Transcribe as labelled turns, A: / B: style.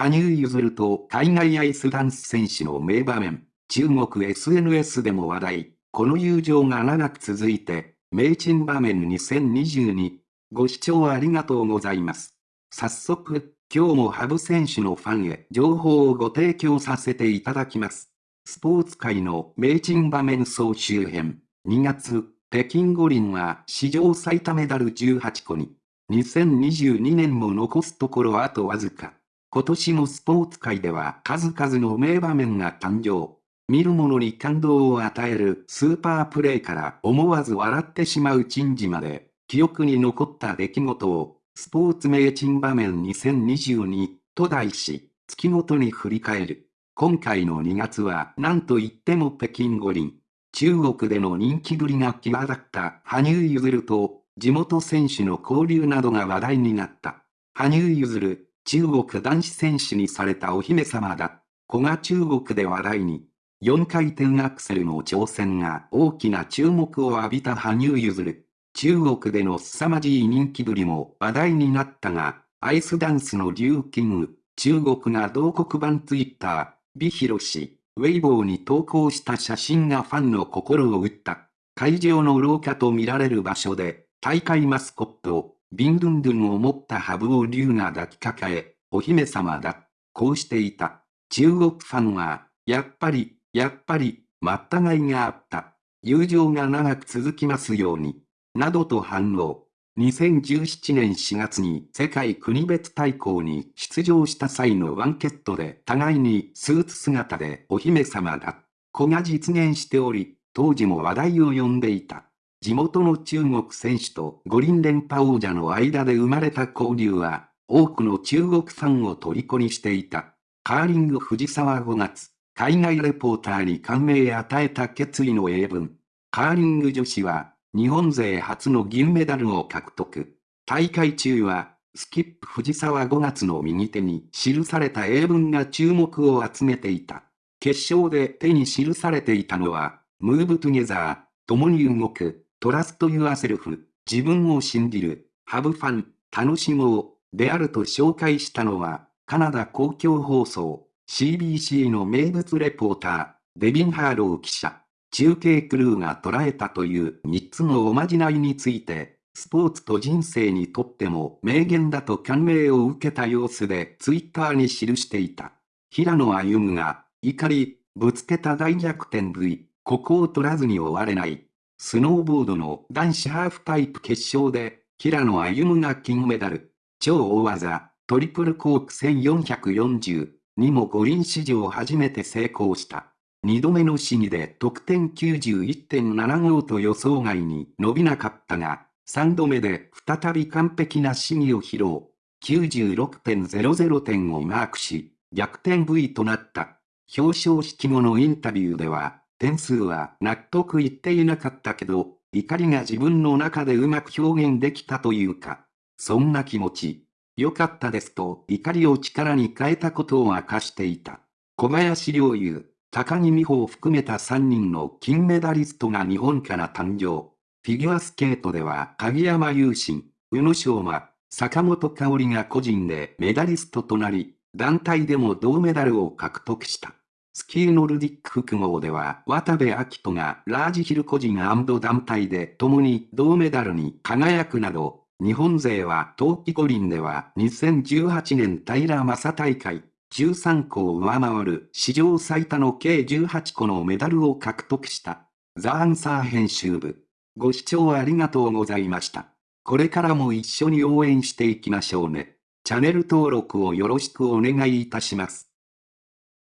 A: 羽生結弦と海外アイスダンス選手の名場面、中国 SNS でも話題、この友情が長く続いて、名珍場面2022。ご視聴ありがとうございます。早速、今日も羽生選手のファンへ情報をご提供させていただきます。スポーツ界の名珍場面総集編。2月、北京五輪は史上最多メダル18個に。2022年も残すところあとわずか。今年もスポーツ界では数々の名場面が誕生。見る者に感動を与えるスーパープレイから思わず笑ってしまう珍事まで、記憶に残った出来事を、スポーツ名珍場面2022と題し、月ごとに振り返る。今回の2月は何と言っても北京五輪。中国での人気ぶりが際立った羽生結弦と地元選手の交流などが話題になった。羽生結弦、中国男子選手にされたお姫様だ。子が中国で話題に。4回転アクセルの挑戦が大きな注目を浴びた羽生結弦。中国での凄まじい人気ぶりも話題になったが、アイスダンスのリュウキング、中国が同国版ツイッター、ビヒロシ、ウェイボーに投稿した写真がファンの心を打った。会場の廊下と見られる場所で、大会マスコット、ビンドゥンドゥンを持ったハブを竜が抱きかかえ、お姫様だ。こうしていた。中国ファンは、やっぱり、やっぱり、まったがいがあった。友情が長く続きますように。などと反応。2017年4月に世界国別対抗に出場した際のワンケットで互いにスーツ姿でお姫様だ。子が実現しており、当時も話題を呼んでいた。地元の中国選手と五輪連覇王者の間で生まれた交流は、多くの中国ファンを虜にしていた。カーリング藤沢5月。海外レポーターに感銘与えた決意の英文。カーリング女子は、日本勢初の銀メダルを獲得。大会中は、スキップ藤沢5月の右手に記された英文が注目を集めていた。決勝で手に記されていたのは、ムーブトゥゲザー、共に動く、トラストユアセルフ、自分を信じる、ハブファン、楽しもう、であると紹介したのは、カナダ公共放送、CBC の名物レポーター、デビン・ハーロー記者、中継クルーが捉えたという3つのおまじないについて、スポーツと人生にとっても名言だと感銘を受けた様子でツイッターに記していた。平野歩夢が、怒り、ぶつけた大逆転 V、ここを取らずに終われない。スノーボードの男子ハーフパイプ決勝で、平野歩夢が金メダル。超大技、トリプルコーク1440。にも五輪史上初めて成功した。二度目の試技で得点91.75と予想外に伸びなかったが、三度目で再び完璧な試技を披露。96.00点をマークし、逆転 V となった。表彰式後のインタビューでは、点数は納得いっていなかったけど、怒りが自分の中でうまく表現できたというか、そんな気持ち。良かったですと怒りを力に変えたことを明かしていた。小林陵侑、高木美帆を含めた3人の金メダリストが日本から誕生。フィギュアスケートでは鍵山優真、宇野昌磨、坂本香織が個人でメダリストとなり、団体でも銅メダルを獲得した。スキーノルディック複合では渡部暁斗がラージヒル個人団体で共に銅メダルに輝くなど、日本勢は冬季五輪では2018年平正大会13個を上回る史上最多の計18個のメダルを獲得した。ザ・アンサー編集部。ご視聴ありがとうございました。これからも一緒に応援していきましょうね。チャンネル登録をよろしくお願いいたします。